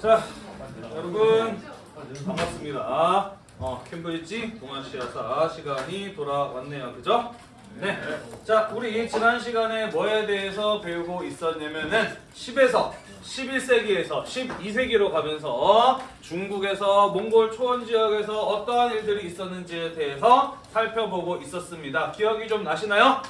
자, 여러분 반갑습니다. 어, 캠브리지 동아시아사 시간이 돌아왔네요. 그죠? 네. 자, 우리 지난 시간에 뭐에 대해서 배우고 있었냐면은 10에서 11세기에서 12세기로 가면서 중국에서 몽골 초원 지역에서 어떠한 일들이 있었는지에 대해서 살펴보고 있었습니다. 기억이 좀 나시나요?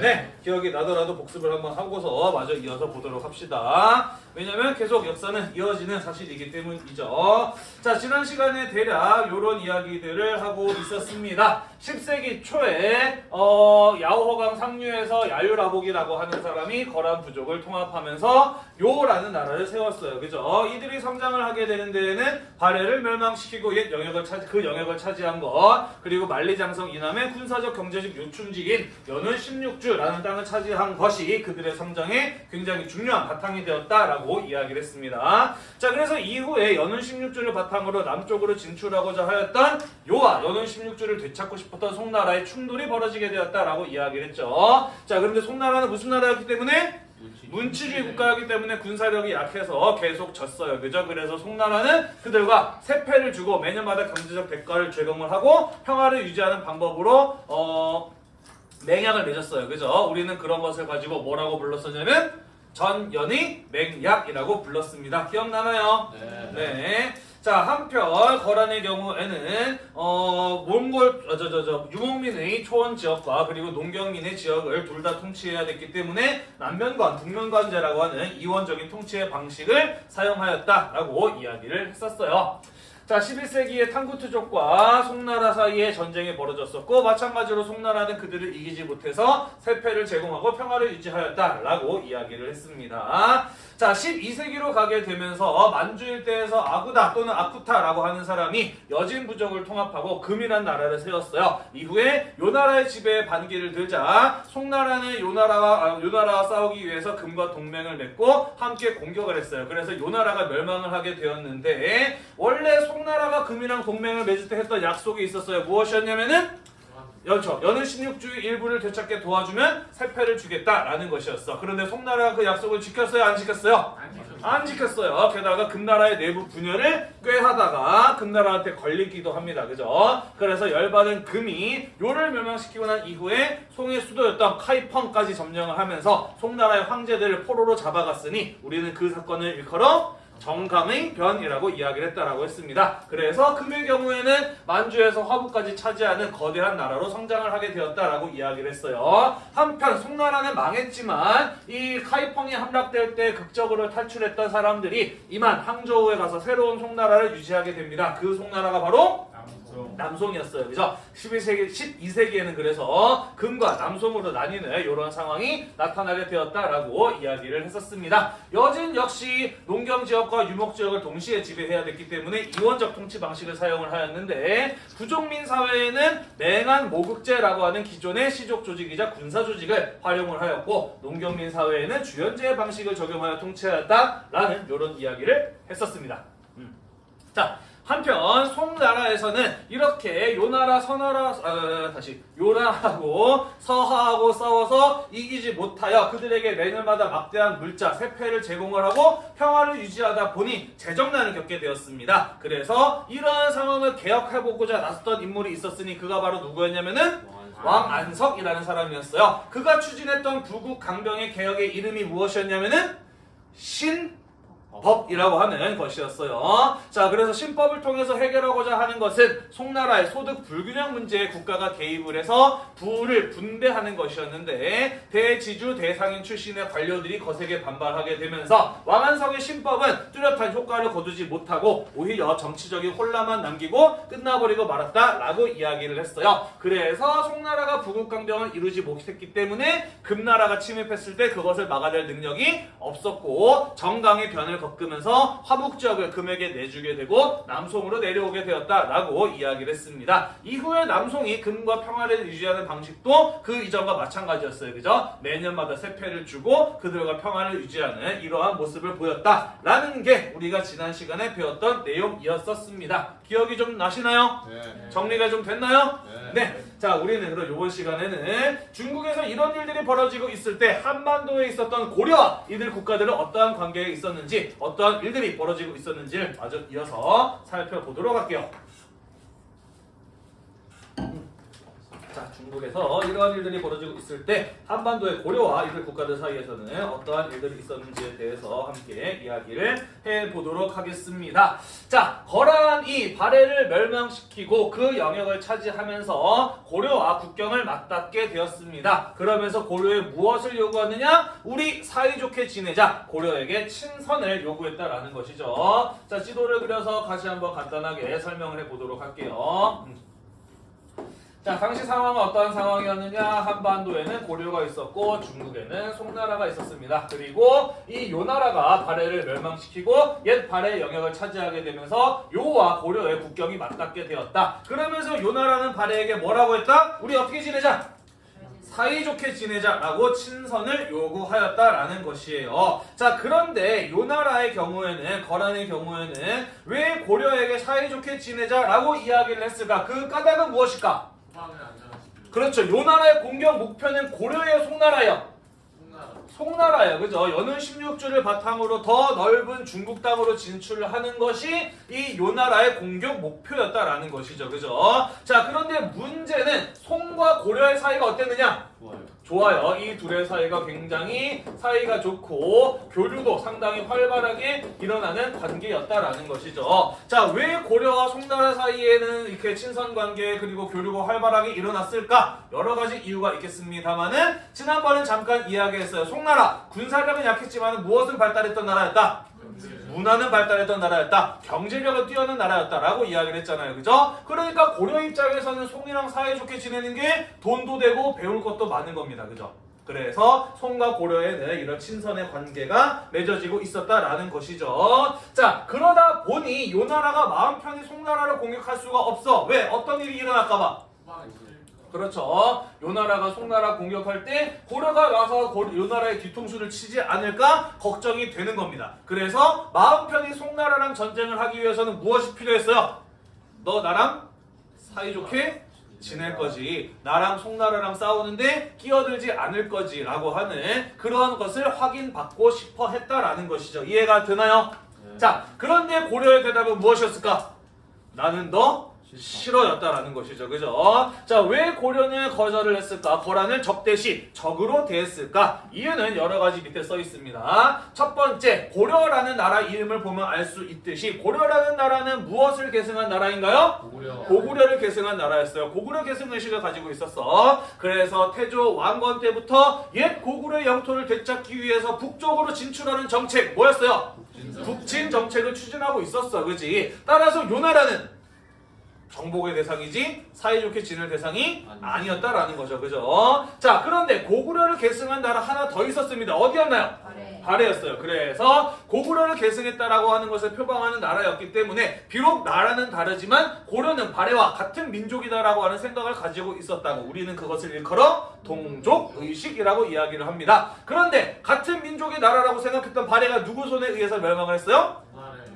네. 기억이 나더라도 복습을 한번 하고서 마저 이어서 보도록 합시다. 왜냐면 계속 역사는 이어지는 사실이기 때문이죠. 자, 지난 시간에 대략 이런 이야기들을 하고 있었습니다. 10세기 초에 어, 야오허강 상류에서 야유라복이라고 하는 사람이 거란 부족을 통합하면서 요라는 나라를 세웠어요. 그죠? 이들이 성장을 하게 되는 데에는 발해를 멸망시키고 옛 영역을 차지, 그 영역을 차지한 것 그리고 만리장성 이남의 군사적 경제적 요충지인 연운 16주라는 땅을 차지한 것이 그들의 성장에 굉장히 중요한 바탕이 되었다라고 이야기를 했습니다. 자 그래서 이후에 연운 16주를 바탕으로 남쪽으로 진출하고자 하였던 요와 연운 16주를 되찾고 싶었던 송나라의 충돌이 벌어지게 되었다라고 이야기를 했죠. 자 그런데 송나라는 무슨 나라였기 때문에 문치주의 국가이기 때문에 군사력이 약해서 계속 졌어요. 그죠? 그래서 송나라는 그들과 세패를 주고 매년마다 경제적 대가를 제공을 하고 평화를 유지하는 방법으로 어, 맹약을 맺었어요. 그죠? 우리는 그런 것을 가지고 뭐라고 불렀었냐면 전연의 맹약이라고 불렀습니다. 기억나나요? 네. 자 한편 거란의 경우에는 어 몽골 저저 저 유목민의 초원 지역과 그리고 농경민의 지역을 둘 다 통치해야 됐기 때문에 남면관 북면관제라고 하는 이원적인 통치의 방식을 사용하였다라고 이야기를 했었어요. 자 11세기에 탕구투족과 송나라 사이에 전쟁이 벌어졌었고 마찬가지로 송나라는 그들을 이기지 못해서 세패를 제공하고 평화를 유지하였다라고 이야기를 했습니다. 자 12세기로 가게 되면서 만주 일대에서 아구다 또는 아쿠타라고 하는 사람이 여진 부족을 통합하고 금이란 나라를 세웠어요. 이후에 요 나라의 지배에 반기를 들자 송나라는 요 나라와 아, 요 나라와 싸우기 위해서 금과 동맹을 맺고 함께 공격을 했어요. 그래서 요 나라가 멸망을 하게 되었는데 원래 송나라가 금이랑 동맹을 맺을 때 했던 약속이 있었어요. 무엇이었냐면은 연초 연은 16주의 일부를 되찾게 도와주면 세패를 주겠다라는 것이었어. 그런데 송나라가 그 약속을 지켰어요? 안 지켰어요? 안 지켰어요. 게다가 금나라의 내부 분열을 꽤 하다가 금나라한테 걸리기도 합니다. 그죠? 그래서 열받은 금이 요를 멸망시키고 난 이후에 송의 수도였던 카이펑까지 점령을 하면서 송나라의 황제들을 포로로 잡아갔으니 우리는 그 사건을 일컬어 정강의 변이라고 이야기를 했다라고 했습니다. 그래서 금의 경우에는 만주에서 화부까지 차지하는 거대한 나라로 성장을 하게 되었다라고 이야기를 했어요. 한편 송나라는 망했지만 이 카이펑이 함락될 때 극적으로 탈출했던 사람들이 이만 항저우에 가서 새로운 송나라를 유지하게 됩니다. 그 송나라가 바로 남송이었어요. 그죠? 11세기, 12세기에는 그래서 금과 남송으로 나뉘는 이런 상황이 나타나게 되었다라고 이야기를 했었습니다. 여진 역시 농경 지역과 유목 지역을 동시에 지배해야 됐기 때문에 이원적 통치 방식을 사용을 하였는데 부족민 사회에는 맹한 모국제라고 하는 기존의 시족 조직이자 군사 조직을 활용을 하였고 농경민 사회에는 주연제의 방식을 적용하여 통치하였다라는 이런 이야기를 했었습니다. 음. 자, 한편 송나라에서는 이렇게 요나라 서나라 어, 다시 요나라하고 서하하고 싸워서 이기지 못하여 그들에게 매년마다 막대한 물자 세패를 제공을 하고 평화를 유지하다 보니 재정난을 겪게 되었습니다. 그래서 이러한 상황을 개혁해보고자 나섰던 인물이 있었으니 그가 바로 누구였냐면은 왕안석이라는 사람이었어요. 그가 추진했던 부국 강병의 개혁의 이름이 무엇이었냐면은 신 법이라고 하는 것이었어요. 자, 그래서 신법을 통해서 해결하고자 하는 것은 송나라의 소득 불균형 문제에 국가가 개입을 해서 부를 분배하는 것이었는데 대지주 대상인 출신의 관료들이 거세게 반발하게 되면서 왕안성의 신법은 뚜렷한 효과를 거두지 못하고 오히려 정치적인 혼란만 남기고 끝나버리고 말았다라고 이야기를 했어요. 그래서 송나라가 부국강병을 이루지 못했기 때문에 금나라가 침입했을 때 그것을 막아낼 능력이 없었고 정강의 변을 겪으면서 화북 지역을 금에게 내주게 되고 남송으로 내려오게 되었다라고 이야기를 했습니다. 이후에 남송이 금과 평화를 유지하는 방식도 그 이전과 마찬가지였어요. 그죠? 매년마다 세패를 주고 그들과 평화를 유지하는 이러한 모습을 보였다라는 게 우리가 지난 시간에 배웠던 내용이었었습니다. 기억이 좀 나시나요? 네. 정리가 좀 됐나요? 네. 네. 자, 우리는 그럼 이번 시간에는 중국에서 이런 일들이 벌어지고 있을 때 한반도에 있었던 고려와 이들 국가들은 어떠한 관계에 있었는지 어떠한 일들이 벌어지고 있었는지를 마저 이어서 살펴보도록 할게요. 자, 중국에서 이러한 일들이 벌어지고 있을 때 한반도의 고려와 이들 국가들 사이에서는 어떠한 일들이 있었는지에 대해서 함께 이야기를 해보도록 하겠습니다. 자, 거란이 발해를 멸망시키고 그 영역을 차지하면서 고려와 국경을 맞닿게 되었습니다. 그러면서 고려에 무엇을 요구하느냐? 우리 사이좋게 지내자. 고려에게 친선을 요구했다라는 것이죠. 자, 지도를 그려서 다시 한번 간단하게 설명을 해보도록 할게요. 음. 자, 당시 상황은 어떠한 상황이었느냐? 한반도에는 고려가 있었고 중국에는 송나라가 있었습니다. 그리고 이 요나라가 발해를 멸망시키고 옛 발해 영역을 차지하게 되면서 요와 고려의 국경이 맞닿게 되었다. 그러면서 요나라는 발해에게 뭐라고 했다? 우리 어떻게 지내자? 사이좋게 지내자라고 친선을 요구하였다라는 것이에요. 자, 그런데 요나라의 경우에는 거란의 경우에는 왜 고려에게 사이좋게 지내자라고 이야기를 했을까? 그 까닭은 무엇일까? 그렇죠. 요 나라의 공격 목표는 고려의 송나라예요. 송나라예요. 그죠? 연운 16주를 바탕으로 더 넓은 중국 땅으로 진출을 하는 것이 이 요나라의 공격 목표였다라는 것이죠. 그죠? 자, 그런데 문제는 송과 고려의 사이가 어땠느냐? 좋아요. 이 둘의 사이가 굉장히 사이가 좋고 교류도 상당히 활발하게 일어나는 관계였다라는 것이죠. 자, 왜 고려와 송나라 사이에는 이렇게 친선 관계 그리고 교류가 활발하게 일어났을까? 여러 가지 이유가 있겠습니다만은 지난번에 잠깐 이야기했어요. 송나라 군사력은 약했지만 무엇은 발달했던 나라였다? 문화는 발달했던 나라였다. 경제력은 뛰어난 나라였다라고 이야기를 했잖아요. 그죠? 그러니까 고려 입장에서는 송이랑 사이좋게 지내는 게 돈도 되고 배울 것도 많은 겁니다. 그죠? 그래서 송과 고려에는 이런 친선의 관계가 맺어지고 있었다라는 것이죠. 자, 그러다 보니 요 나라가 마음 편히 송나라를 공격할 수가 없어. 왜? 어떤 일이 일어날까 봐. 그렇죠. 요 나라가 송나라 공격할 때 고려가 와서 고- 요 나라의 뒤통수를 치지 않을까 걱정이 되는 겁니다. 그래서 마음 편히 송나라랑 전쟁을 하기 위해서는 무엇이 필요했어요? 너 나랑 사이좋게 지낼 거지. 나랑 송나라랑 싸우는데 끼어들지 않을 거지 라고 하는 그러한 것을 확인받고 싶어 했다라는 것이죠. 이해가 되나요? 자, 그런데 고려의 대답은 무엇이었을까? 나는 너 싫어였다라는 것이죠. 그죠? 자, 왜 고려는 거절을 했을까? 거란을 적대시 적으로 대했을까? 이유는 여러 가지 밑에 써 있습니다. 첫 번째, 고려라는 나라 이름을 보면 알 수 있듯이 고려라는 나라는 무엇을 계승한 나라인가요? 고구려를 계승한 나라였어요. 고구려 계승 의식을 가지고 있었어. 그래서 태조 왕건 때부터 옛 고구려 영토를 되찾기 위해서 북쪽으로 진출하는 정책 뭐였어요? 북진 정책을 추진하고 있었어. 그지? 따라서 요 나라는 정복의 대상이지 사이좋게 지낼 대상이 아니었다라는 거죠. 그죠? 자, 그런데 고구려를 계승한 나라 하나 더 있었습니다. 어디였나요? 발해. 발해 였어요. 그래서 고구려를 계승했다라고 하는 것을 표방하는 나라였기 때문에 비록 나라는 다르지만 고려는 발해와 같은 민족이다라고 하는 생각을 가지고 있었다고 우리는 그것을 일컬어 동족 의식이라고 이야기를 합니다. 그런데 같은 민족의 나라라고 생각했던 발해가 누구 손에 의해서 멸망을 했어요?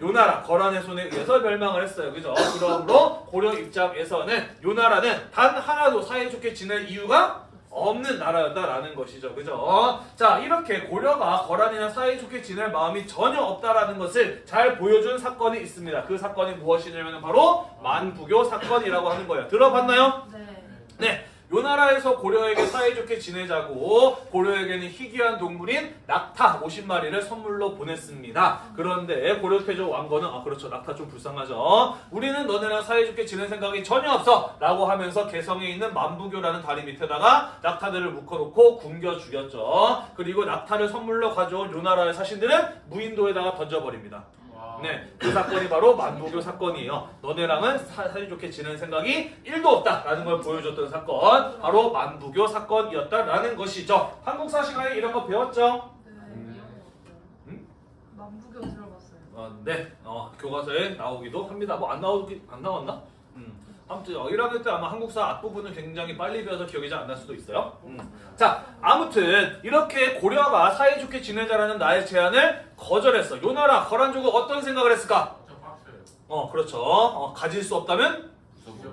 요 나라 거란의 손에 의해서 멸망을 했어요. 그죠? 그러므로 고려 입장에서는 요 나라는 단 하나도 사이좋게 지낼 이유가 없는 나라였다라는 것이죠. 그죠? 자, 이렇게 고려가 거란이나 사이좋게 지낼 마음이 전혀 없다라는 것을 잘 보여준 사건이 있습니다. 그 사건이 무엇이냐면 바로 만부교 사건이라고 하는 거예요. 들어봤나요? 네. 네. 요 나라에서 고려에게 사이좋게 지내자고 고려에게는 희귀한 동물인 낙타 50마리를 선물로 보냈습니다. 그런데 고려 태조 왕건은 아 그렇죠 낙타 좀 불쌍하죠. 우리는 너네랑 사이좋게 지낼 생각이 전혀 없어 라고 하면서 개성에 있는 만부교라는 다리 밑에다가 낙타들을 묶어놓고 굶겨 죽였죠. 그리고 낙타를 선물로 가져온 요 나라의 사신들은 무인도에다가 던져버립니다. 네, 그 사건이 바로 만부교 사건이에요. 너네랑은 사, 사이 좋게 지내는 생각이 1도 없다라는 걸 보여줬던 사건, 바로 만부교 사건이었다라는 것이죠. 한국사 시간에 이런 거 배웠죠? 네. 음? 만부경 들어봤어요. 어, 네, 어, 교과서에 나오기도 합니다. 뭐 안 나오기 안 나왔나? 음. 아무튼 어, 1학년 때 아마 한국사 앞부분은 굉장히 빨리 배워서 기억이 잘 안 날 수도 있어요. 음. 자, 아무튼 이렇게 고려가 사이좋게 지내자라는 나의 제안을 거절했어. 요 나라 거란족은 어떤 생각을 했을까? 어, 그렇죠. 어, 가질 수 없다면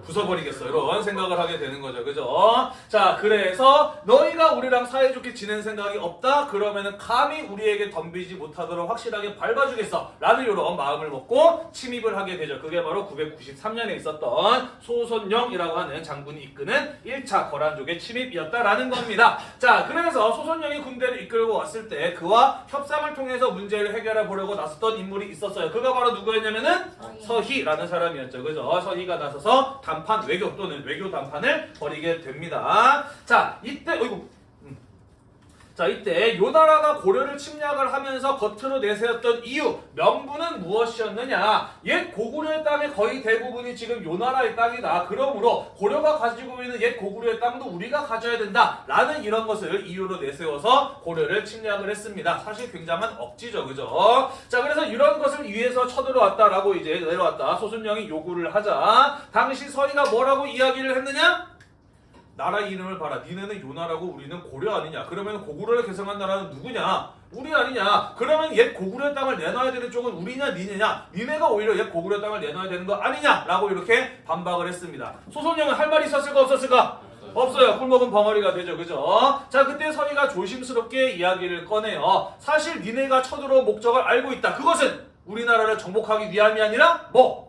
부숴버리겠어. 이런 생각을 하게 되는 거죠. 그죠? 자 그래서 너희가 우리랑 사이좋게 지낸 생각이 없다? 그러면은 감히 우리에게 덤비지 못하도록 확실하게 밟아주겠어. 라는 이런 마음을 먹고 침입을 하게 되죠. 그게 바로 993년에 있었던 소손영이라고 하는 장군이 이끄는 1차 거란족의 침입이었다라는 겁니다. 자 그래서 소손영이 군대를 이끌고 왔을 때 그와 협상을 통해서 문제를 해결해 보려고 나섰던 인물이 있었어요. 그가 바로 누구였냐면은 서희라는 사람이었죠. 그죠? 서희가 나서서 단판 외교 또는 외교 단판을 벌이게 됩니다. 자, 이때 어이구. 음. 자, 이때 요 나라가 고려를 침략을 하면서 겉으로 내세웠던 이유, 명분은 무엇이었느냐? 옛 고구려의 땅의 거의 대부분이 지금 요 나라의 땅이다. 그러므로 고려가 가지고 있는 옛 고구려의 땅도 우리가 가져야 된다. 라는 이런 것을 이유로 내세워서 고려를 침략을 했습니다. 사실 굉장한 억지죠. 그죠? 자, 그래서 이런 것을 위해서 쳐들어왔다라고 이제 내려왔다. 소순영이 요구를 하자. 당시 서희가 뭐라고 이야기를 했느냐? 나라 이름을 봐라. 니네는 요나라고 우리는 고려 아니냐? 그러면 고구려를 개성한 나라는 누구냐? 우리 아니냐? 그러면 옛 고구려 땅을 내놔야 되는 쪽은 우리냐 니네냐? 니네가 오히려 옛 고구려 땅을 내놔야 되는 거 아니냐? 라고 이렇게 반박을 했습니다. 소손영은 할 말이 있었을까 없었을까? 없어요. 꿀먹은 벙어리가 되죠. 그죠? 자, 그때 서희가 조심스럽게 이야기를 꺼내요. 사실 니네가 쳐들어온 목적을 알고 있다. 그것은 우리나라를 정복하기 위함이 아니라 뭐?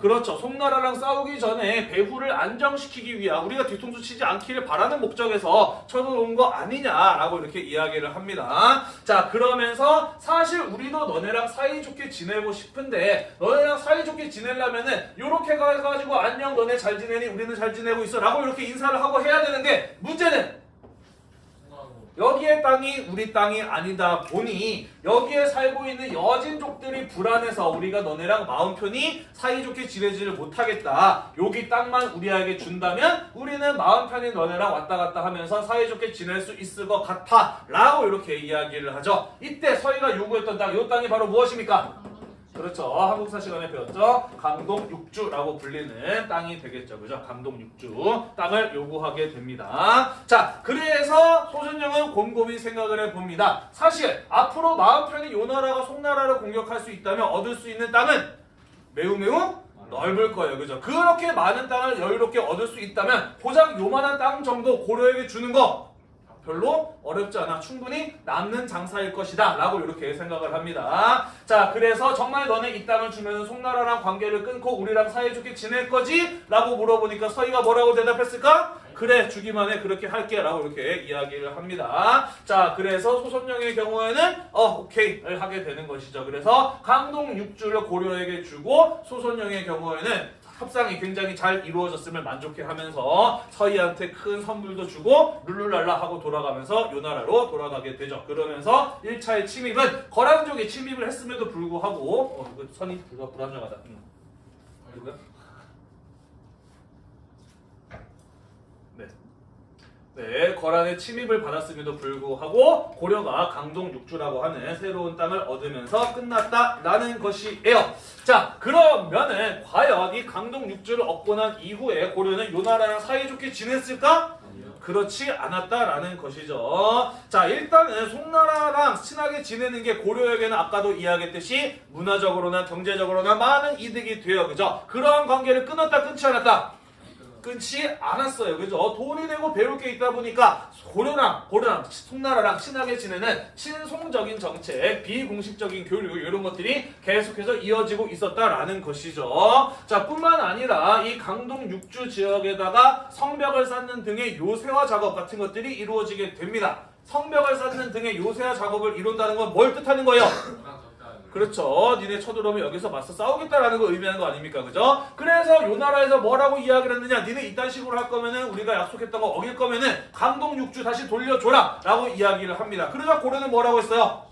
그렇죠. 송나라랑 싸우기 전에 배후를 안정시키기 위한 우리가 뒤통수 치지 않기를 바라는 목적에서 쳐들어온 거 아니냐라고 이렇게 이야기를 합니다. 자 그러면서 사실 우리도 너네랑 사이좋게 지내고 싶은데 너네랑 사이좋게 지내려면은 요렇게 가가지고 안녕 너네 잘 지내니 우리는 잘 지내고 있어 라고 이렇게 인사를 하고 해야 되는데 문제는 여기의 땅이 우리 땅이 아니다 보니 여기에 살고 있는 여진족들이 불안해서 우리가 너네랑 마음 편히 사이좋게 지내지를 못하겠다. 여기 땅만 우리에게 준다면 우리는 마음 편히 너네랑 왔다 갔다 하면서 사이좋게 지낼 수 있을 것 같아. 라고 이렇게 이야기를 하죠. 이때 서희가 요구했던 땅, 이 땅이 바로 무엇입니까? 그렇죠. 한국사 시간에 배웠죠. 강동 육주라고 불리는 땅이 되겠죠. 그죠? 강동 육주 땅을 요구하게 됩니다. 자, 그래서 소순영은 곰곰이 생각을 해봅니다. 사실 앞으로 마음 편히 요 나라가 송나라를 공격할 수 있다면 얻을 수 있는 땅은 매우 매우 넓을 거예요. 그죠? 그렇게 많은 땅을 여유롭게 얻을 수 있다면 고작 요만한 땅 정도 고려에게 주는 거 별로 어렵지 않아. 충분히 남는 장사일 것이다. 라고 이렇게 생각을 합니다. 자 그래서 정말 너네 이 땅을 주면 송나라랑 관계를 끊고 우리랑 사이좋게 지낼 거지? 라고 물어보니까 서희가 뭐라고 대답했을까? 그래 주기만 해. 그렇게 할게. 라고 이렇게 이야기를 합니다. 자 그래서 소선영의 경우에는 어 오케이를 하게 되는 것이죠. 그래서 강동 육주를 고려에게 주고 소선영의 경우에는 협상이 굉장히 잘 이루어졌음을 만족해하면서 서희한테 큰 선물도 주고 룰루랄라 하고 돌아가면서 요 나라로 돌아가게 되죠. 그러면서 1차의 침입은 거란족이 침입을 했음에도 불구하고 어, 이거 선이 불- 불안정하다. 음. 네. 네, 거란의 침입을 받았음에도 불구하고 고려가 강동 육주라고 하는 새로운 땅을 얻으면서 끝났다라는 것이에요. 자, 그러면은 과연 이 강동 육주를 얻고 난 이후에 고려는 요 나라랑 사이좋게 지냈을까? 그렇지 않았다라는 것이죠. 자, 일단은 송나라랑 친하게 지내는 게 고려에게는 아까도 이야기했듯이 문화적으로나 경제적으로나 많은 이득이 돼요. 그죠? 그러한 관계를 끊었다 끊지 않았다. 끊지 않았어요. 그죠? 돈이 되고 배울 게 있다 보니까 고려랑 고려랑 송나라랑 친하게 지내는 친송적인 정책, 비공식적인 교류 이런 것들이 계속해서 이어지고 있었다라는 것이죠. 자, 뿐만 아니라 이 강동 육주 지역에다가 성벽을 쌓는 등의 요새화 작업 같은 것들이 이루어지게 됩니다. 성벽을 쌓는 등의 요새화 작업을 이룬다는 건 뭘 뜻하는 거예요? 그렇죠. 니네 쳐들어오면 여기서 맞서 싸우겠다라는 거 의미하는 거 아닙니까? 그죠? 그래서 요 나라에서 뭐라고 이야기를 했느냐? 니네 이딴 식으로 할 거면은 우리가 약속했던 거 어길 거면은 강동 육주 다시 돌려줘라! 라고 이야기를 합니다. 그러자 고려는 뭐라고 했어요?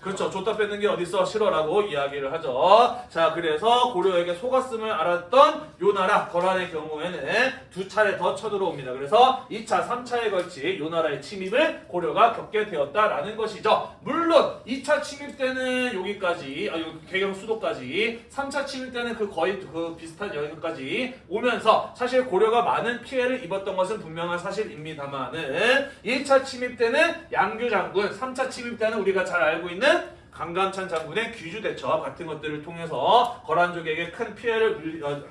그렇죠. 줬다 뺏는 게 어딨어? 싫어라고 이야기를 하죠. 자, 그래서 고려에게 속았음을 알았던 요 나라 거란의 경우에는 두 차례 더 쳐들어옵니다. 그래서 2차, 3차에 걸치 요 나라의 침입을 고려가 겪게 되었다라는 것이죠. 물론 2차 침입 때는 여기까지, 아, 요 개경 수도까지, 3차 침입 때는 그 거의 그 비슷한 여기까지 오면서 사실 고려가 많은 피해를 입었던 것은 분명한 사실입니다만은 1차 침입 때는 양규 장군, 3차 침입 때는 우리가 잘 알고 있는 강감찬 장군의 귀주 대첩 같은 것들을 통해서 거란족에게 큰 피해를 울- 어,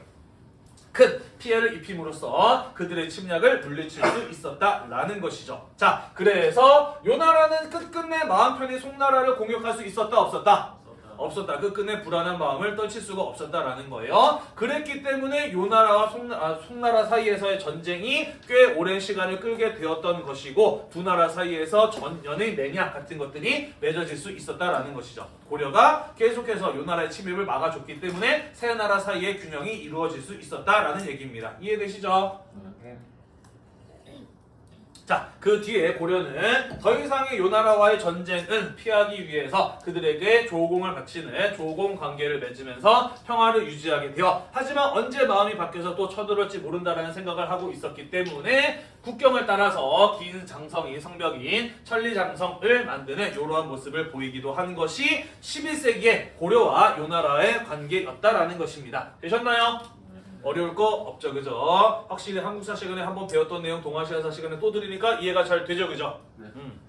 큰 피해를 입힘으로써 그들의 침략을 물리칠 수 있었다라는 것이죠. 자, 그래서 요 나라는 끝끝내 마음 편히 송나라를 공격할 수 있었다 없었다? 없었다. 끝끝내 불안한 마음을 떨칠 수가 없었다라는 거예요. 그랬기 때문에 요 나라와 송나, 아, 송나라 사이에서의 전쟁이 꽤 오랜 시간을 끌게 되었던 것이고 두 나라 사이에서 전연의 매니악 같은 것들이 맺어질 수 있었다라는 것이죠. 고려가 계속해서 요 나라의 침입을 막아줬기 때문에 세 나라 사이의 균형이 이루어질 수 있었다라는 얘기입니다. 이해되시죠? 자, 그 뒤에 고려는 더 이상의 요 나라와의 전쟁은 피하기 위해서 그들에게 조공을 바치는 조공 관계를 맺으면서 평화를 유지하게 되어 하지만 언제 마음이 바뀌어서 또 쳐들어올지 모른다라는 생각을 하고 있었기 때문에 국경을 따라서 긴 장성이 성벽인 천리장성을 만드는 이러한 모습을 보이기도 한 것이 11세기의 고려와 요 나라의 관계였다라는 것입니다. 되셨나요? 어려울 거 없죠, 그죠? 확실히 한국사 시간에 한번 배웠던 내용 동아시아사 시간에 또 들으니까 이해가 잘 되죠, 그죠? 음.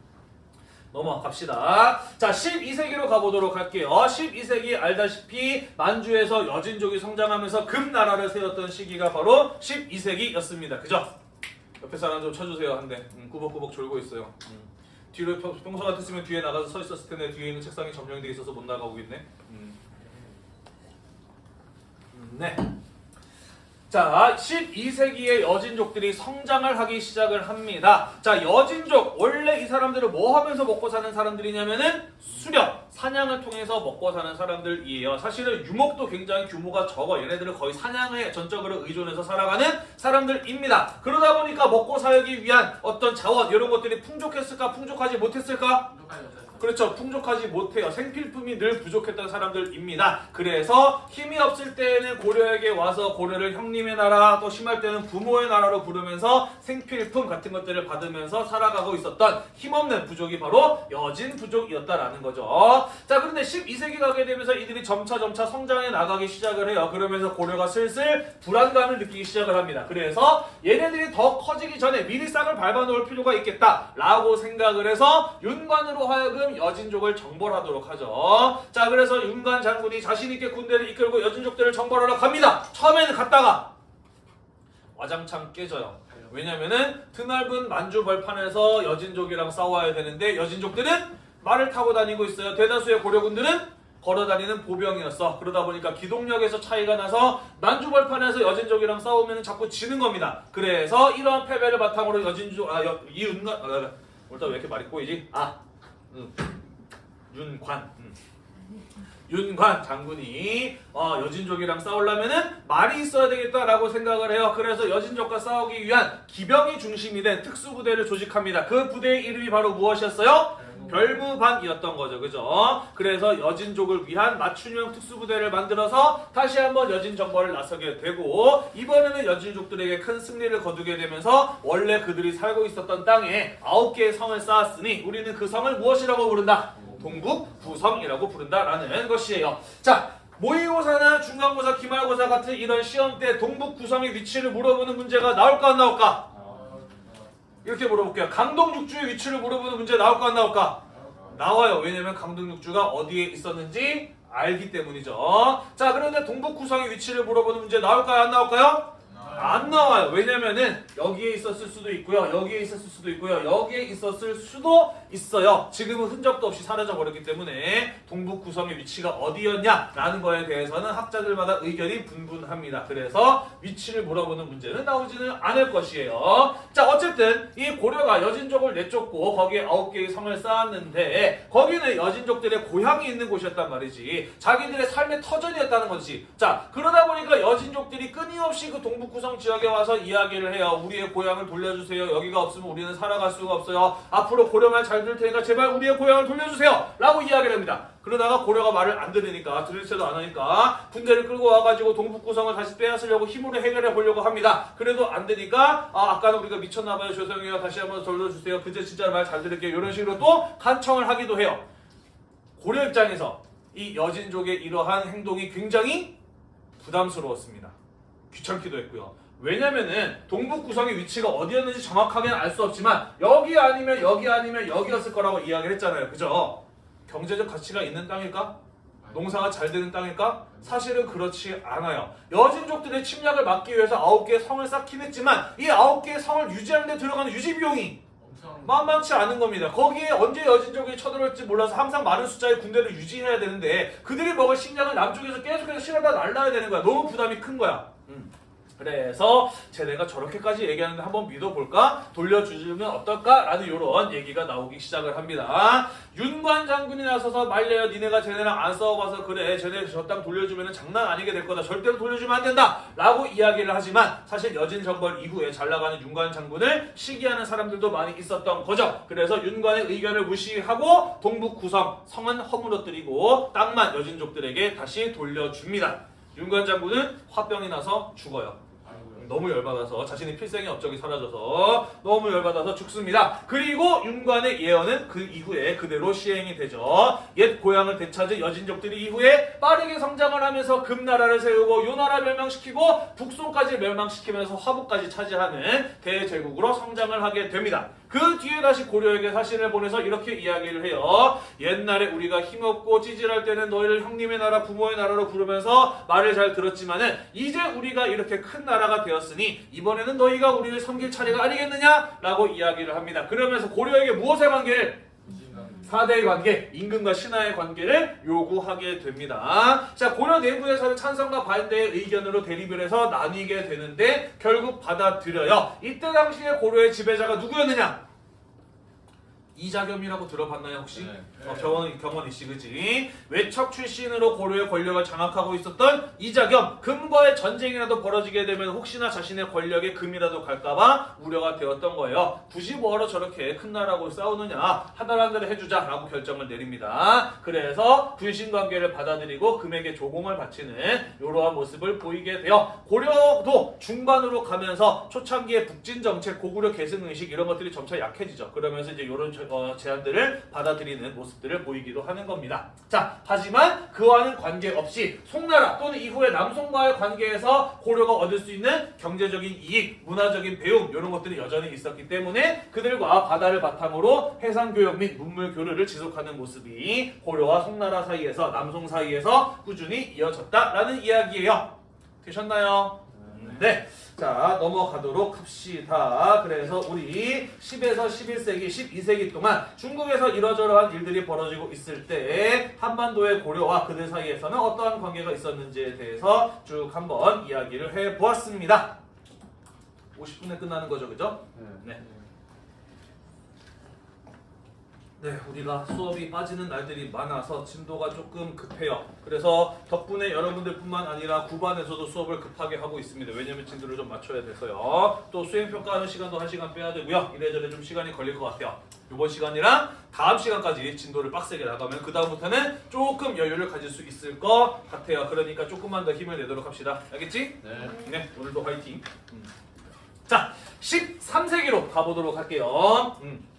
넘어갑시다. 자, 12세기로 가보도록 할게요. 12세기 알다시피 만주에서 여진족이 성장하면서 금나라를 세웠던 시기가 바로 12세기였습니다. 그죠? 옆에 사람 좀 쳐주세요. 한 대. 음, 꾸벅꾸벅 졸고 있어요. 음. 뒤로 평- 평소 같았으면 뒤에 나가서 서 있었을 텐데 뒤에 있는 책상이 점령돼 있어서 못 나가고 있네. 음. 음, 네. 자, 12세기에 여진족들이 성장을 하기 시작을 합니다. 자, 여진족 원래 이 사람들은 뭐 하면서 먹고 사는 사람들이냐면은 수렵, 사냥을 통해서 먹고 사는 사람들이에요. 사실은 유목도 굉장히 규모가 적어. 얘네들은 거의 사냥에 전적으로 의존해서 살아가는 사람들입니다. 그러다 보니까 먹고 살기 위한 어떤 자원 이런 것들이 풍족했을까, 풍족하지 못했을까? 그렇죠. 풍족하지 못해요. 생필품이 늘 부족했던 사람들입니다. 그래서 힘이 없을 때에는 고려에게 와서 고려를 형님의 나라, 또 심할 때는 부모의 나라로 부르면서 생필품 같은 것들을 받으면서 살아가고 있었던 힘없는 부족이 바로 여진 부족이었다라는 거죠. 자, 그런데 12세기 가게 되면서 이들이 점차 점차 성장해 나가기 시작을 해요. 그러면서 고려가 슬슬 불안감을 느끼기 시작을 합니다. 그래서 얘네들이 더 커지기 전에 미리 싹을 밟아놓을 필요가 있겠다라고 생각을 해서 윤관으로 하여금 여진족을 정벌하도록 하죠. 자, 그래서 윤관 장군이 자신 있게 군대를 이끌고 여진족들을 정벌하러 갑니다. 처음에는 갔다가 와장창 깨져요. 왜냐면은 드넓은 만주 벌판에서 여진족이랑 싸워야 되는데 여진족들은 말을 타고 다니고 있어요. 대다수의 고려군들은 걸어 다니는 보병이었어. 그러다 보니까 기동력에서 차이가 나서 만주 벌판에서 여진족이랑 싸우면 자꾸 지는 겁니다. 그래서 이러한 패배를 바탕으로 여진족 아 여, 이윤관 아, 오늘따라 왜 이렇게 말이 꼬이지? 아 음. 윤관 음. 윤관 장군이 어, 여진족이랑 싸우려면은 말이 있어야 되겠다라고 생각을 해요. 그래서 여진족과 싸우기 위한 기병이 중심이 된 특수부대를 조직합니다. 그 부대의 이름이 바로 무엇이었어요? 별무반이었던 거죠. 그죠? 그래서 여진족을 위한 맞춤형 특수부대를 만들어서 다시 한번 여진 정벌을 나서게 되고 이번에는 여진족들에게 큰 승리를 거두게 되면서 원래 그들이 살고 있었던 땅에 아홉 개의 성을 쌓았으니 우리는 그 성을 무엇이라고 부른다? 동북 부성이라고 부른다라는 것이에요. 자, 모의고사나 중간고사, 기말고사 같은 이런 시험 때 동북 구성의 위치를 물어보는 문제가 나올까 안 나올까? 이렇게 물어볼게요. 강동 육주의 위치를 물어보는 문제 나올까 안 나올까? 나와요. 왜냐면 강동 육주가 어디에 있었는지 알기 때문이죠. 자, 그런데 동북 구성의 위치를 물어보는 문제 나올까요? 안 나올까요? 안 나와요. 왜냐면은 여기에 있었을 수도 있고요. 여기에 있었을 수도 있고요. 여기에 있었을 수도 있어요. 지금은 흔적도 없이 사라져 버렸기 때문에 동북 구성의 위치가 어디였냐라는 거에 대해서는 학자들마다 의견이 분분합니다. 그래서 위치를 물어보는 문제는 나오지는 않을 것이에요. 자, 어쨌든 이 고려가 여진족을 내쫓고 거기에 아홉 개의 성을 쌓았는데 거기는 여진족들의 고향이 있는 곳이었단 말이지. 자기들의 삶의 터전이었다는 거지. 자, 그러다 보니까 여진족들이 끊임없이 그 동북 구성 지역에 와서 이야기를 해요. 우리의 고향을 돌려주세요. 여기가 없으면 우리는 살아갈 수가 없어요. 앞으로 고려말 잘 들을 테니까 제발 우리의 고향을 돌려주세요. 라고 이야기를 합니다. 그러다가 고려가 말을 안 들으니까 들을 채도 안 하니까 군대를 끌고 와가지고 동북 구성을 다시 빼앗으려고 힘으로 해결해 보려고 합니다. 그래도 안 되니까 아 아까는 우리가 미쳤나봐요. 죄송해요. 다시 한번 돌려주세요. 그제 진짜 말 잘 들을게요. 이런 식으로 또 간청을 하기도 해요. 고려 입장에서 이 여진족의 이러한 행동이 굉장히 부담스러웠습니다. 귀찮기도 했고요. 왜냐면은 동북 구성의 위치가 어디였는지 정확하게는 알 수 없지만 여기 아니면 여기 아니면 여기였을 거라고 이야기를 했잖아요. 그죠? 경제적 가치가 있는 땅일까? 농사가 잘 되는 땅일까? 사실은 그렇지 않아요. 여진족들의 침략을 막기 위해서 아홉 개의 성을 쌓긴 했지만 이 아홉 개의 성을 유지하는 데 들어가는 유지 비용이 만만치 않은 겁니다. 거기에 언제 여진족이 쳐들어올지 몰라서 항상 많은 숫자의 군대를 유지해야 되는데 그들이 먹을 식량을 남쪽에서 계속해서 실어다 날라야 되는 거야. 너무 부담이 큰 거야. 음. 그래서 쟤네가 저렇게까지 얘기하는데 한번 믿어볼까? 돌려주면 어떨까? 라는 이런 얘기가 나오기 시작을 합니다. 윤관 장군이 나서서 말려요. 니네가 쟤네랑 안 싸워봐서 그래. 쟤네 저 땅 돌려주면 장난 아니게 될 거다. 절대로 돌려주면 안 된다. 라고 이야기를 하지만 사실 여진 정벌 이후에 잘 나가는 윤관 장군을 시기하는 사람들도 많이 있었던 거죠. 그래서 윤관의 의견을 무시하고 동북 구성 성은 허물어뜨리고 땅만 여진족들에게 다시 돌려줍니다. 윤관 장군은 화병이 나서 죽어요. 너무 열받아서 자신의 필생의 업적이 사라져서 너무 열받아서 죽습니다. 그리고 윤관의 예언은 그 이후에 그대로 시행이 되죠. 옛 고향을 되찾은 여진족들이 이후에 빠르게 성장을 하면서 금나라를 세우고 요나라 멸망시키고 북송까지 멸망시키면서 화북까지 차지하는 대제국으로 성장을 하게 됩니다. 그 뒤에 다시 고려에게 사신을 보내서 이렇게 이야기를 해요. 옛날에 우리가 힘없고 찌질할 때는 너희를 형님의 나라, 부모의 나라로 부르면서 말을 잘 들었지만은 이제 우리가 이렇게 큰 나라가 되었으니 이번에는 너희가 우리를 섬길 차례가 아니겠느냐? 라고 이야기를 합니다. 그러면서 고려에게 무엇의 관계를? 사대의 관계, 임금과 신하의 관계를 요구하게 됩니다. 자, 고려 내부에서는 찬성과 반대의 의견으로 대립을 해서 나뉘게 되는데 결국 받아들여요. 이때 당시에 고려의 지배자가 누구였느냐? 이자겸이라고 들어봤나요 혹시? 네. 어, 경원 경원 이씨 그지? 외척 출신으로 고려의 권력을 장악하고 있었던 이자겸 금과의 전쟁이라도 벌어지게 되면 혹시나 자신의 권력에 금이라도 갈까봐 우려가 되었던 거예요. 굳이 뭐하러 저렇게 큰 나라하고 싸우느냐 하나라는 대로 해주자 라고 결정을 내립니다. 그래서 군신 관계를 받아들이고 금에게 조공을 바치는 이러한 모습을 보이게 돼요. 고려도 중반으로 가면서 초창기의 북진 정책, 고구려 계승 의식 이런 것들이 점차 약해지죠. 그러면서 이제 이런 어, 제안들을 받아들이는 모습 들을 보이기도 하는 겁니다. 자, 하지만 그와는 관계없이 송나라 또는 이후에 남송과의 관계에서 고려가 얻을 수 있는 경제적인 이익, 문화적인 배움 이런 것들이 여전히 있었기 때문에 그들과 바다를 바탕으로 해상 교역 및 문물 교류를 지속하는 모습이 고려와 송나라 사이에서 남송 사이에서 꾸준히 이어졌다라는 이야기예요. 되셨나요? 네. 자, 넘어가도록 합시다. 그래서 우리 10에서 11세기, 12세기 동안 중국에서 이러저러한 일들이 벌어지고 있을 때 한반도의 고려와 그들 사이에서는 어떠한 관계가 있었는지에 대해서 쭉 한번 이야기를 해 보았습니다. 50분에 끝나는 거죠, 그죠? 네. 네, 우리가 수업이 빠지는 날들이 많아서 진도가 조금 급해요. 그래서 덕분에 여러분들뿐만 아니라 9반에서도 수업을 급하게 하고 있습니다. 왜냐면 진도를 좀 맞춰야 돼서요. 또 수행평가하는 시간도 1시간 빼야 되고요. 이래저래 좀 시간이 걸릴 것 같아요. 이번 시간이랑 다음 시간까지 진도를 빡세게 나가면 그 다음부터는 조금 여유를 가질 수 있을 것 같아요. 그러니까 조금만 더 힘을 내도록 합시다. 알겠지? 네. 네, 오늘도 화이팅. 음. 자, 13세기로 가보도록 할게요. 음.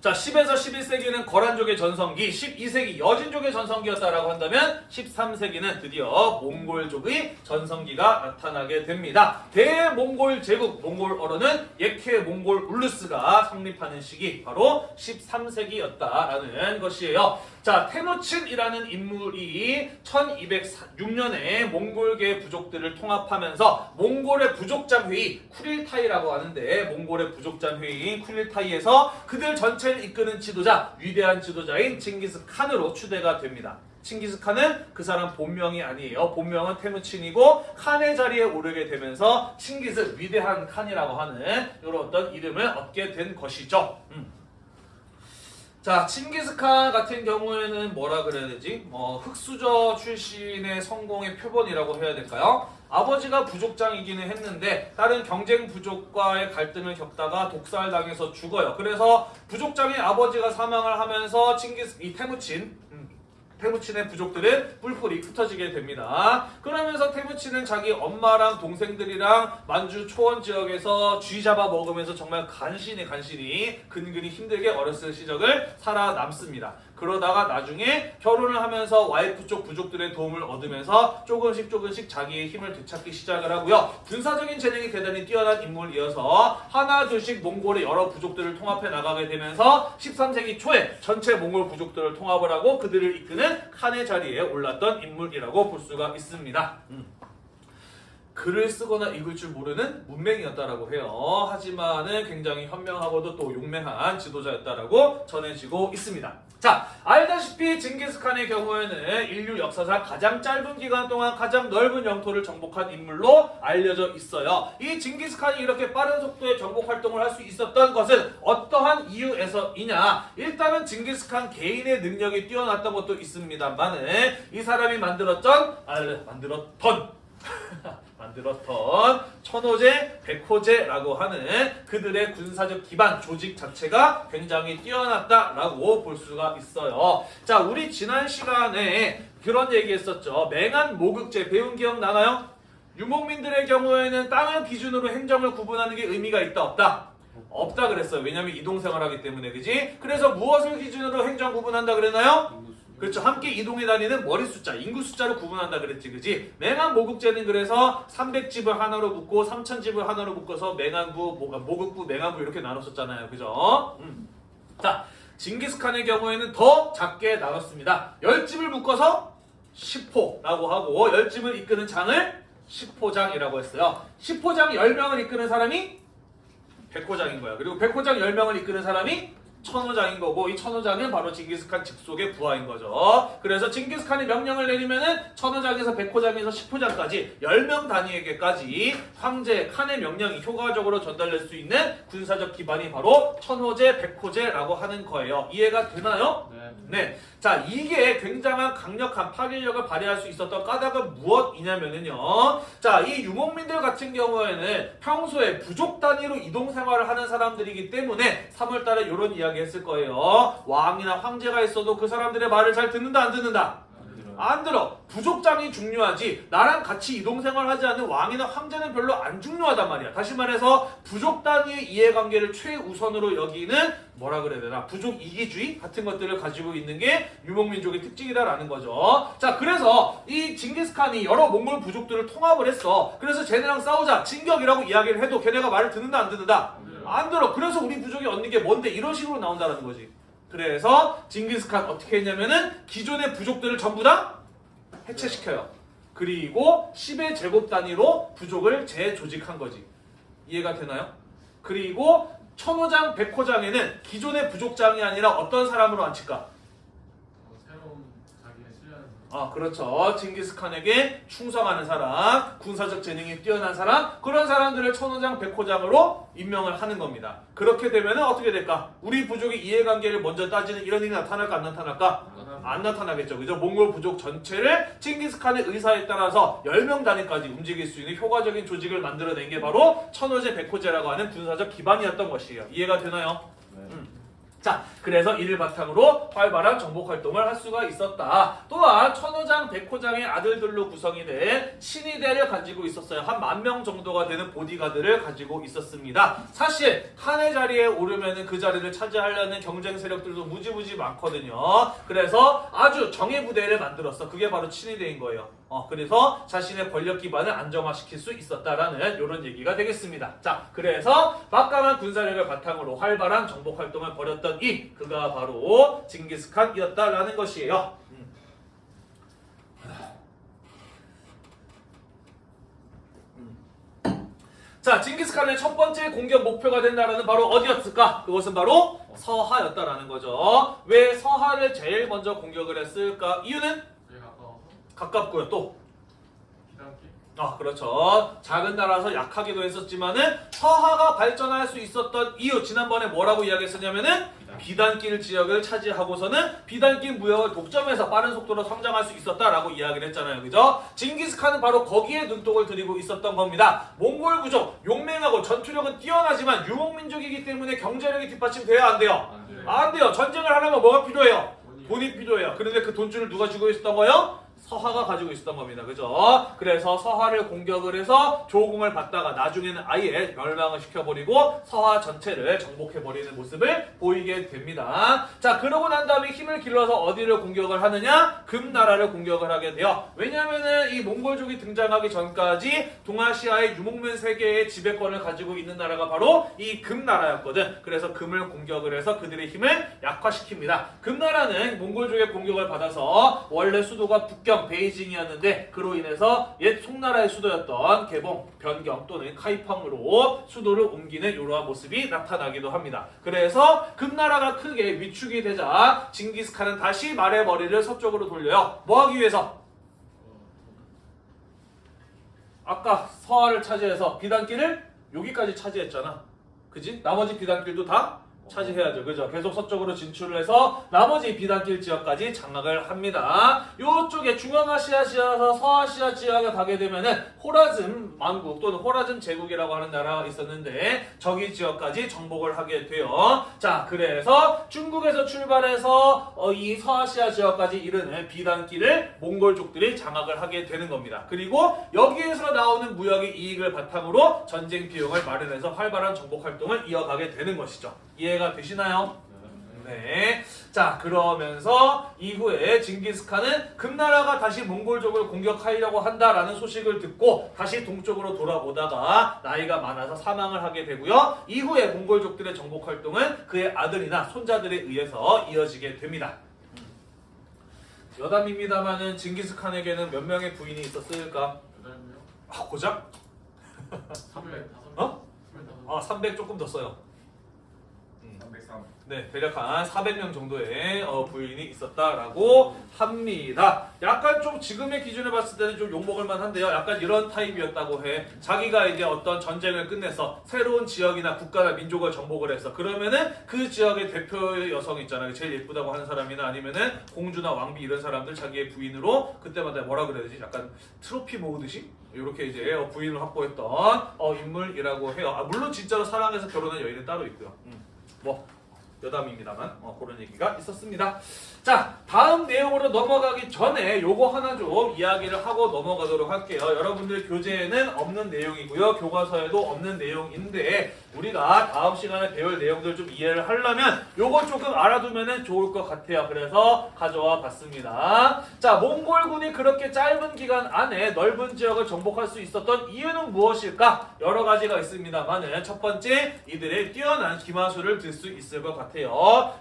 자, 10에서 11세기는 거란족의 전성기, 12세기 여진족의 전성기였다라고 한다면 13세기는 드디어 몽골족의 전성기가 나타나게 됩니다. 대몽골 제국, 몽골어로는 예케 몽골 울루스가 성립하는 시기 바로 13세기였다라는 것이에요. 자, 테무친이라는 인물이 1206년에 몽골계 부족들을 통합하면서 몽골의 부족장 회의 쿠릴타이라고 하는데 몽골의 부족장 회의인 쿠릴타이에서 그들 전체를 이끄는 지도자 위대한 지도자인 칭기스 칸으로 추대가 됩니다. 칭기스 칸은 그 사람 본명이 아니에요. 본명은 테무친이고 칸의 자리에 오르게 되면서 칭기스 위대한 칸이라고 하는 이런 어떤 이름을 얻게 된 것이죠. 음. 자, 칭기스칸 같은 경우에는 뭐라 그래야 되지? 어, 흑수저 출신의 성공의 표본이라고 해야 될까요? 아버지가 부족장이기는 했는데 다른 경쟁 부족과의 갈등을 겪다가 독살당해서 죽어요. 그래서 부족장의 아버지가 사망을 하면서 칭기스 이 테무친 음, 테무친의 부족들은 뿔뿔이 흩어지게 됩니다. 그러면서 테무친은 자기 엄마랑 동생들이랑 만주 초원 지역에서 쥐 잡아 먹으면서 정말 간신히 간신히 근근히 힘들게 어렸을 시절을 살아남습니다. 그러다가 나중에 결혼을 하면서 와이프 쪽 부족들의 도움을 얻으면서 조금씩 조금씩 자기의 힘을 되찾기 시작을 하고요. 군사적인 재능이 대단히 뛰어난 인물이어서 하나 둘씩 몽골의 여러 부족들을 통합해 나가게 되면서 13세기 초에 전체 몽골 부족들을 통합을 하고 그들을 이끄는 칸의 자리에 올랐던 인물이라고 볼 수가 있습니다. 음. 글을 쓰거나 읽을 줄 모르는 문맹이었다라고 해요. 하지만은 굉장히 현명하고도 또 용맹한 지도자였다라고 전해지고 있습니다. 자, 알다시피 징기스칸의 경우에는 인류 역사상 가장 짧은 기간 동안 가장 넓은 영토를 정복한 인물로 알려져 있어요. 이 징기스칸이 이렇게 빠른 속도의 정복 활동을 할 수 있었던 것은 어떠한 이유에서이냐? 일단은 징기스칸 개인의 능력이 뛰어났던 것도 있습니다만은 이 사람이 만들었던 알 만들었던 만들었던 천호제, 백호제라고 하는 그들의 군사적 기반 조직 자체가 굉장히 뛰어났다라고 볼 수가 있어요. 자, 우리 지난 시간에 그런 얘기했었죠. 맹한 모극제 배운 기억 나나요? 유목민들의 경우에는 땅을 기준으로 행정을 구분하는 게 의미가 있다 없다? 없다 그랬어요. 왜냐면 이동생활 하기 때문에 그지? 그래서 무엇을 기준으로 행정 구분한다 그랬나요? 그렇죠. 함께 이동해 다니는 머리 숫자, 인구 숫자를 구분한다 그랬지, 그지? 맹한 모국제는 그래서 300집을 하나로 묶고 3000집을 하나로 묶어서 맹한부, 모- 모국부, 맹한부 이렇게 나눴었잖아요, 그죠? 음. 자, 징기스칸의 경우에는 더 작게 나눴습니다. 10집을 묶어서 10호라고 하고 10집을 이끄는 장을 10호장이라고 했어요. 10호장 10명을 이끄는 사람이 100호장인 거야. 그리고 100호장 10명을 이끄는 사람이 천호장인 거고 이 천호장은 바로 징기스칸 직속의 부하인 거죠. 그래서 징기스칸이 명령을 내리면은 천호장에서 백호장에서 십호장까지 10명 단위에게까지 황제 칸의 명령이 효과적으로 전달될 수 있는 군사적 기반이 바로 천호제, 백호제라고 하는 거예요. 이해가 되나요? 네. 네. 자, 이게 굉장한 강력한 파괴력을 발휘할 수 있었던 까닭은 무엇이냐면은요. 자, 이 유목민들 같은 경우에는 평소에 부족 단위로 이동 생활을 하는 사람들이기 때문에 3월달에 이런 이야기 했을 거예요. 왕이나 황제가 있어도 그 사람들의 말을 잘 듣는다, 안 듣는다? 안 들어. 부족장이 중요하지. 나랑 같이 이동 생활 하지 않는 왕이나 황제는 별로 안 중요하단 말이야. 다시 말해서 부족 단위의 이해관계를 최우선으로 여기는 뭐라 그래야 되나? 부족 이기주의 같은 것들을 가지고 있는 게 유목민족의 특징이다라는 거죠. 자, 그래서 이 징기스칸이 여러 몽골 부족들을 통합을 했어. 그래서 쟤네랑 싸우자. 진격이라고 이야기를 해도 걔네가 말을 듣는다, 안 듣는다? 안 들어. 그래서 우리 부족이 얻는 게 뭔데? 이런 식으로 나온다는 거지. 그래서 징기스칸 어떻게 했냐면은 기존의 부족들을 전부 다 해체시켜요. 그리고 10의 제곱 단위로 부족을 재조직한 거지. 이해가 되나요? 그리고 천호장, 백호장에는 기존의 부족장이 아니라 어떤 사람으로 앉힐까? 어, 새로운 자기의 신뢰하는 아, 그렇죠. 징기스칸에게 충성하는 사람, 군사적 재능이 뛰어난 사람, 그런 사람들을 천호장, 백호장으로 임명을 하는 겁니다. 그렇게 되면 어떻게 될까? 우리 부족의 이해관계를 먼저 따지는 이런 일이 나타날까, 안 나타날까? 안 나타나겠죠. 그죠? 몽골 부족 전체를 칭기스칸의 의사에 따라서 10명 단위까지 움직일 수 있는 효과적인 조직을 만들어낸 게 바로 천호제, 백호제라고 하는 군사적 기반이었던 것이에요. 이해가 되나요? 자, 그래서 이를 바탕으로 활발한 정복 활동을 할 수가 있었다. 또한 천호장, 백호장의 아들들로 구성이 된 친위대를 가지고 있었어요. 한 만 명 정도가 되는 보디가드를 가지고 있었습니다. 사실 칸의 자리에 오르면은 그 자리를 차지하려는 경쟁 세력들도 무지무지 많거든요. 그래서 아주 정예 부대를 만들었어. 그게 바로 친위대인 거예요. 어, 그래서 자신의 권력 기반을 안정화시킬 수 있었다라는 이런 얘기가 되겠습니다. 자, 그래서 막강한 군사력을 바탕으로 활발한 정복 활동을 벌였던 이 그가 바로 징기스칸이었다라는 것이에요. 음. 음. 자, 징기스칸의 첫 번째 공격 목표가 된 나라는 바로 어디였을까? 그것은 바로 서하였다라는 거죠. 왜 서하를 제일 먼저 공격을 했을까? 이유는 가깝고요. 또 아, 그렇죠. 작은 나라라서 약하기도 했었지만은 서하가 발전할 수 있었던 이유 지난번에 뭐라고 이야기했었냐면은 비단길 지역을 차지하고서는 비단길 무역을 독점해서 빠른 속도로 성장할 수 있었다라고 이야기를 했잖아요. 그죠? 징기스칸은 바로 거기에 눈독을 들이고 있었던 겁니다. 몽골 부족 용맹하고 전투력은 뛰어나지만 유목민족이기 때문에 경제력이 뒷받침돼야 안 돼요. 안 돼. 안 돼요. 전쟁을 하려면 뭐가 필요해요? 돈이 필요해요. 그런데 그 돈줄을 누가 쥐고 있었던 거예요? 서하가 가지고 있었던 겁니다. 그죠? 그래서 서하를 공격을 해서 조공을 받다가 나중에는 아예 멸망을 시켜버리고 서하 전체를 정복해버리는 모습을 보이게 됩니다. 자, 그러고 난 다음에 힘을 길러서 어디를 공격을 하느냐? 금나라를 공격을 하게 돼요. 왜냐면은 이 몽골족이 등장하기 전까지 동아시아의 유목민 세계의 지배권을 가지고 있는 나라가 바로 이 금나라였거든. 그래서 금을 공격을 해서 그들의 힘을 약화시킵니다. 금나라는 몽골족의 공격을 받아서 원래 수도가 북경 베이징이었는데 그로 인해서 옛 송나라의 수도였던 개봉, 변경 또는 카이펑으로 수도를 옮기는 이러한 모습이 나타나기도 합니다. 그래서 금나라가 크게 위축이 되자 징기스칸은 다시 말의 머리를 서쪽으로 돌려요. 뭐 하기 위해서? 아까 서하를 차지해서 비단길을 여기까지 차지했잖아. 그지? 나머지 비단길도 다 차지해야죠. 그죠? 계속 서쪽으로 진출을 해서 나머지 비단길 지역까지 장악을 합니다. 요쪽에 중앙아시아 지역에서 서아시아 지역에 가게 되면은 호라즘 왕국 또는 호라즘 제국이라고 하는 나라가 있었는데 저기 지역까지 정복을 하게 돼요. 자, 그래서 중국에서 출발해서 어, 이 서아시아 지역까지 이르는 비단길을 몽골족들이 장악을 하게 되는 겁니다. 그리고 여기에서 나오는 무역의 이익을 바탕으로 전쟁 비용을 마련해서 활발한 정복 활동을 이어가게 되는 것이죠. 이해가 되시나요? 네. 자, 그러면서 이후에 징기스칸은 금나라가 다시 몽골족을 공격하려고 한다라는 소식을 듣고 다시 동쪽으로 돌아오다가 나이가 많아서 사망을 하게 되고요. 이후에 몽골족들의 정복 활동은 그의 아들이나 손자들에 의해서 이어지게 됩니다. 여담입니다만은 징기스칸에게는 몇 명의 부인이 있었을까? 여덟 명? 아, 고작? 스물다섯 어? 스물다섯 아, 300 조금 더 써요. 303. 네, 대략 한 400명 정도의 어, 부인이 있었다라고 합니다. 약간 좀 지금의 기준에 봤을 때는 좀 욕먹을 만한데요. 약간 이런 타입이었다고 해. 자기가 이제 어떤 전쟁을 끝내서 새로운 지역이나 국가나 민족을 정복을 해서 그러면은 그 지역의 대표의 여성 있잖아요. 제일 예쁘다고 하는 사람이나 아니면은 공주나 왕비 이런 사람들 자기의 부인으로 그때마다 뭐라 그래야 되지? 약간 트로피 모으듯이 이렇게 이제 어, 부인을 확보했던 어, 인물이라고 해요. 아, 물론 진짜로 사랑해서 결혼한 여인은 따로 있고요. 음. 뭐 여담입니다만 어, 그런 얘기가 있었습니다. 자 다음 내용으로 넘어가기 전에 요거 하나 좀 이야기를 하고 넘어가도록 할게요. 여러분들 교재에는 없는 내용이고요. 교과서에도 없는 내용인데 우리가 다음 시간에 배울 내용들 좀 이해를 하려면 요거 조금 알아두면 좋을 것 같아요. 그래서 가져와 봤습니다. 자 몽골군이 그렇게 짧은 기간 안에 넓은 지역을 정복할 수 있었던 이유는 무엇일까? 여러 가지가 있습니다만은 첫 번째 이들의 뛰어난 기마술을 들 수 있을 것 같아요.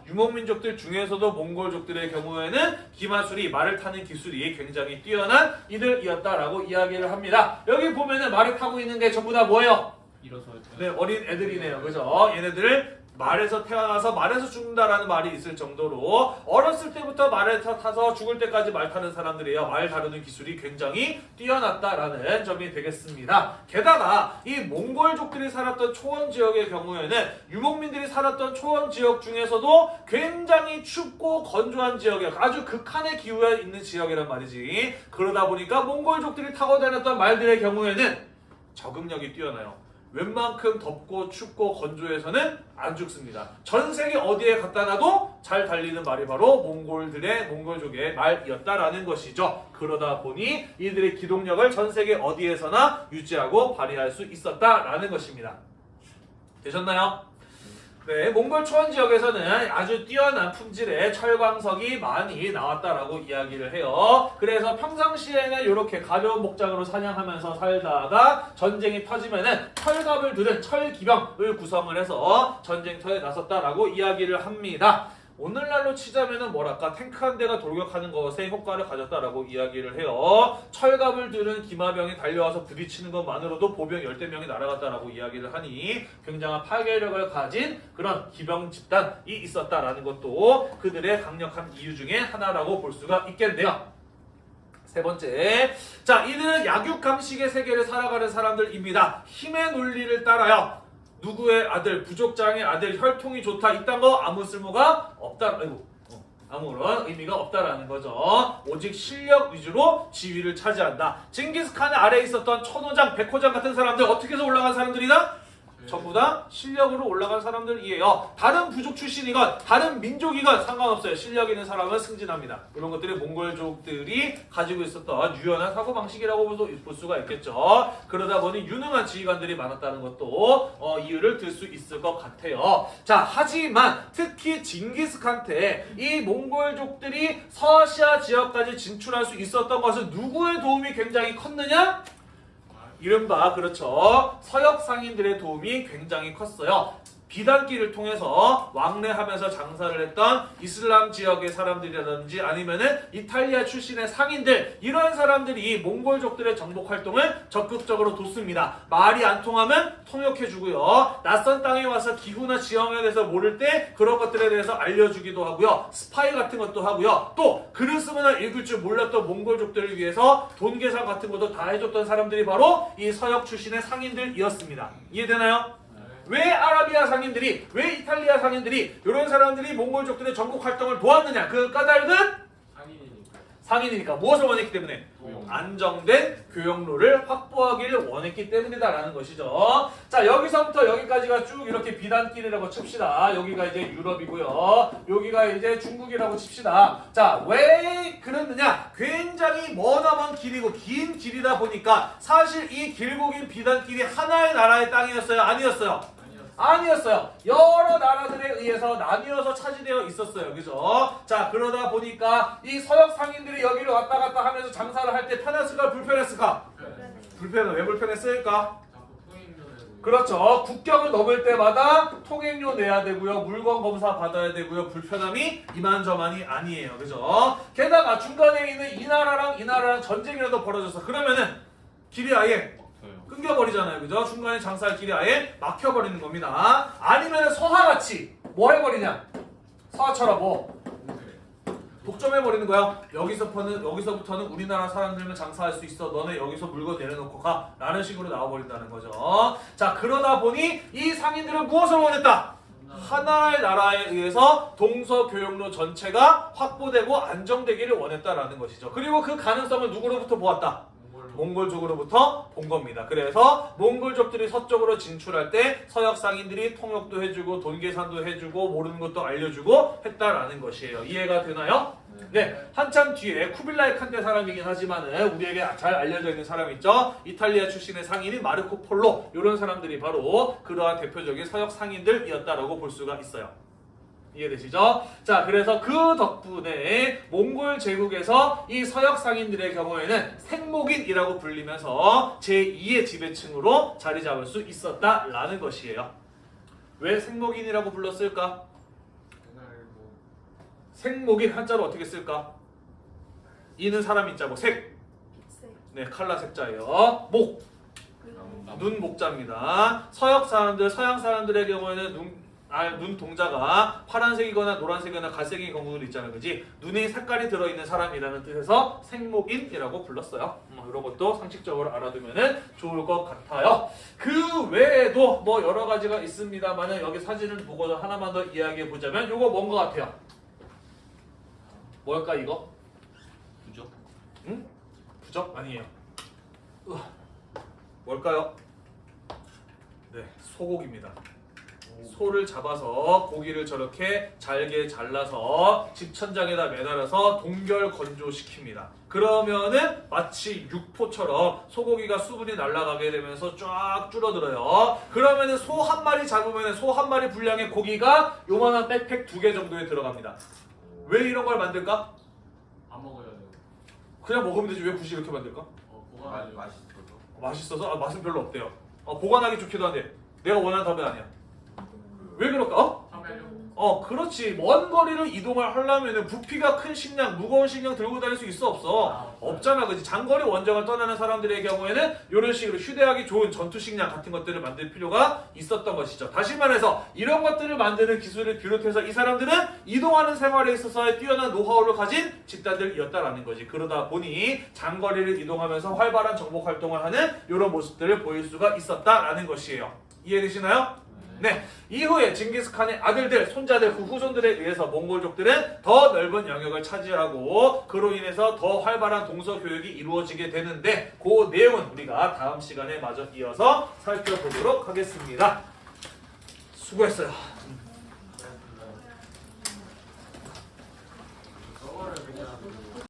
유목민족들 중에서도 몽골족들의 경우에는 기마술이 말을 타는 기술이 굉장히 뛰어난 이들이었다라고 이야기를 합니다. 여기 보면은 말을 타고 있는 게 전부 다 뭐예요? 일어서 네, 어린 애들이네요. 그죠? 얘네들을 말에서 태어나서 말에서 죽는다라는 말이 있을 정도로 어렸을 때부터 말에 타- 타서 죽을 때까지 말 타는 사람들이에요. 말 다루는 기술이 굉장히 뛰어났다라는 점이 되겠습니다. 게다가 이 몽골족들이 살았던 초원 지역의 경우에는 유목민들이 살았던 초원 지역 중에서도 굉장히 춥고 건조한 지역이에요. 아주 극한의 기후에 있는 지역이란 말이지. 그러다 보니까 몽골족들이 타고 다녔던 말들의 경우에는 적응력이 뛰어나요. 웬만큼 덥고 춥고 건조해서는 안 죽습니다. 전 세계 어디에 갖다 놔도 잘 달리는 말이 바로 몽골들의 몽골족의 말이었다라는 것이죠. 그러다 보니 이들의 기동력을 전 세계 어디에서나 유지하고 발휘할 수 있었다라는 것입니다. 되셨나요? 네, 몽골 초원 지역에서는 아주 뛰어난 품질의 철광석이 많이 나왔다라고 이야기를 해요. 그래서 평상시에는 이렇게 가벼운 목장으로 사냥하면서 살다가 전쟁이 터지면은 철갑을 들은 철기병을 구성을 해서 전쟁터에 나섰다라고 이야기를 합니다. 오늘날로 치자면은 뭐랄까 탱크 한 대가 돌격하는 것에 효과를 가졌다라고 이야기를 해요. 철갑을 들은 기마병이 달려와서 부딪히는 것만으로도 보병 열대 명이 날아갔다라고 이야기를 하니 굉장한 파괴력을 가진 그런 기병 집단이 있었다라는 것도 그들의 강력한 이유 중에 하나라고 볼 수가 있겠네요. 세 번째, 자 이들은 약육강식의 세계를 살아가는 사람들입니다. 힘의 논리를 따라요. 누구의 아들, 부족장의 아들, 혈통이 좋다 이딴 거 아무 쓸모가 없다. 아이고, 어, 아무런 의미가 없다라는 거죠. 오직 실력 위주로 지위를 차지한다. 징기스칸의 아래에 있었던 천호장, 백호장 같은 사람들 어떻게 해서 올라간 사람들이다? 전부 다 실력으로 올라간 사람들이에요. 다른 부족 출신이건 다른 민족이건 상관없어요. 실력 있는 사람은 승진합니다. 이런 것들이 몽골족들이 가지고 있었던 유연한 사고 방식이라고 볼 수가 있겠죠. 그러다 보니 유능한 지휘관들이 많았다는 것도 어, 이유를 들 수 있을 것 같아요. 자, 하지만 특히 징기스칸테 이 몽골족들이 서아시아 지역까지 진출할 수 있었던 것은 누구의 도움이 굉장히 컸느냐? 이른바 그렇죠 서역 상인들의 도움이 굉장히 컸어요. 비단길을 통해서 왕래하면서 장사를 했던 이슬람 지역의 사람들이라든지 아니면은 이탈리아 출신의 상인들 이런 사람들이 몽골족들의 정복 활동을 적극적으로 돕습니다. 말이 안 통하면 통역해주고요. 낯선 땅에 와서 기후나 지형에 대해서 모를 때 그런 것들에 대해서 알려주기도 하고요. 스파이 같은 것도 하고요. 또 글을 쓰거나 읽을 줄 몰랐던 몽골족들을 위해서 돈 계산 같은 것도 다 해줬던 사람들이 바로 이 서역 출신의 상인들이었습니다. 이해되나요? 왜 아라비아 상인들이 왜 이탈리아 상인들이 이런 사람들이 몽골족들의 전국 활동을 도왔느냐 그 까닭은 상인이니까. 무엇을 원했기 때문에. 안정된 교역로를 확보하기를 원했기 때문이다라는 것이죠. 자 여기서부터 여기까지가 쭉 이렇게 비단길이라고 칩시다. 여기가 이제 유럽이고요. 여기가 이제 중국이라고 칩시다. 자왜 그랬느냐? 굉장히 머나먼 길이고 긴 길이다 보니까 사실 이 길고 긴 비단길이 하나의 나라의 땅이었어요. 아니었어요. 아니었어요. 여러 나라들에 의해서 나뉘어서 차지되어 있었어요. 그죠? 자, 그러다 보니까 이 서역 상인들이 여기를 왔다 갔다 하면서 장사를 할 때 편했을까, 불편했을까? 불편해. 왜 불편했을까? 그렇죠. 국경을 넘을 때마다 통행료 내야 되고요. 물건 검사 받아야 되고요. 불편함이 이만저만이 아니에요. 그죠? 게다가 중간에 있는 이 나라랑 이 나라랑 전쟁이라도 벌어져서 그러면은 길이 아예. 끊겨버리잖아요. 그죠? 중간에 장사할 길이 아예 막혀버리는 겁니다. 아니면 서하같이 뭐 해버리냐? 서하처럼 뭐 독점해버리는 거야. 여기서부터는, 여기서부터는 우리나라 사람들만 장사할 수 있어. 너네 여기서 물건 내려놓고 가. 라는 식으로 나와버린다는 거죠. 자, 그러다 보니 이 상인들은 무엇을 원했다? 하나의 나라에 의해서 동서교역로 전체가 확보되고 안정되기를 원했다라는 것이죠. 그리고 그 가능성을 누구로부터 보았다? 몽골족으로부터 본 겁니다. 그래서 몽골족들이 서쪽으로 진출할 때 서역 상인들이 통역도 해주고 돈 계산도 해주고 모르는 것도 알려주고 했다라는 것이에요. 이해가 되나요? 네, 한참 뒤에 쿠빌라이 칸테 사람이긴 하지만은 우리에게 잘 알려져 있는 사람 있죠? 이탈리아 출신의 상인인 마르코 폴로 이런 사람들이 바로 그러한 대표적인 서역 상인들이었다라고 볼 수가 있어요. 이해되시죠? 자, 그래서 그 덕분에 몽골 제국에서 이 서역 상인들의 경우에는 생목인이라고 불리면서 제2의 지배층으로 자리 잡을 수 있었다라는 것이에요. 왜 생목인이라고 불렀을까? 뭐 생목인 한자로 어떻게 쓸까? 이는 사람 인자고 색, 세. 네 칼라 색자예요. 목, 눈 목자입니다. 서역 사람들, 서양 사람들의 경우에는 눈, 아, 눈 동자가 파란색이거나 노란색이거나 갈색인 경우도 있잖아요. 그지? 눈에 색깔이 들어있는 사람이라는 뜻에서 생목인이라고 불렀어요. 음, 이런 것도 상식적으로 알아두면 좋을 것 같아요. 그 외에도 뭐 여러 가지가 있습니다만은 여기 사진을 보고 하나만 더 이야기해 보자면 이거 뭔 것 같아요? 뭘까 이거? 부적. 응? 부적? 아니에요. 으아. 뭘까요? 네, 소고기입니다. 소를 잡아서 고기를 저렇게 잘게 잘라서 집 천장에다 매달아서 동결 건조시킵니다. 그러면은 마치 육포처럼 소고기가 수분이 날아가게 되면서 쫙 줄어들어요. 그러면은 소 한 마리 잡으면 소 한 마리 분량의 고기가 요만한 백팩 두 개 정도에 들어갑니다. 왜 이런 걸 만들까? 안 먹어야 돼요. 그냥 먹으면 되지 왜 굳이 이렇게 만들까? 어, 맛 보관하죠. 맛있어서. 맛있어서 아, 맛은 별로 없대요. 어, 보관하기 좋기도 한데 내가 원하는 답은 아니야. 왜 그럴까? 어? 어 그렇지. 먼 거리를 이동을 하려면 부피가 큰 식량 무거운 식량 들고 다닐 수 있어 없어? 없잖아 그지? 장거리 원정을 떠나는 사람들의 경우에는 이런 식으로 휴대하기 좋은 전투 식량 같은 것들을 만들 필요가 있었던 것이죠. 다시 말해서 이런 것들을 만드는 기술을 비롯해서 이 사람들은 이동하는 생활에 있어서의 뛰어난 노하우를 가진 집단들이었다라는 거지. 그러다 보니 장거리를 이동하면서 활발한 정복 활동을 하는 이런 모습들을 보일 수가 있었다라는 것이에요. 이해되시나요? 네, 이후에 징기스칸의 아들들, 손자들, 그 후손들에 의해서 몽골족들은 더 넓은 영역을 차지하고 그로 인해서 더 활발한 동서 교육이 이루어지게 되는데 그 내용은 우리가 다음 시간에 마저 이어서 살펴보도록 하겠습니다. 수고했어요. 저거를 그냥